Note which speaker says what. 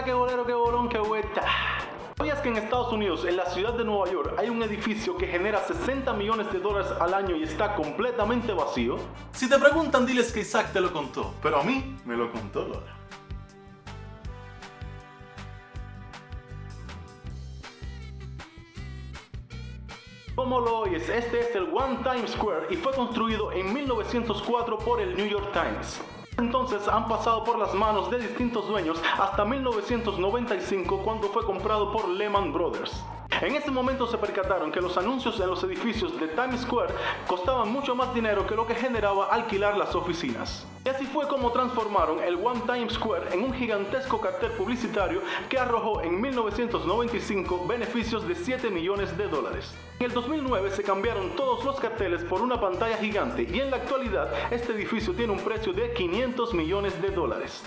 Speaker 1: Hola, qué bolero, qué bolón, qué vuelta. ¿Sabías que en Estados Unidos, en la ciudad de Nueva York, hay un edificio que genera 60 millones de dólares al año y está completamente vacío? Si te preguntan, diles que Isaac te lo contó, pero a mí me lo contó Lola. Como lo oyes, este es el One Times Square y fue construido en 1904 por el New York Times. Entonces han pasado por las manos de distintos dueños hasta 1995 cuando fue comprado por Lehman Brothers. En ese momento se percataron que los anuncios en los edificios de Times Square costaban mucho más dinero que lo que generaba alquilar las oficinas. Y así fue como transformaron el One Times Square en un gigantesco cartel publicitario que arrojó en 1995 beneficios de 7 millones de dólares. En el 2009 se cambiaron todos los carteles por una pantalla gigante y en la actualidad este edificio tiene un precio de 500 millones de dólares.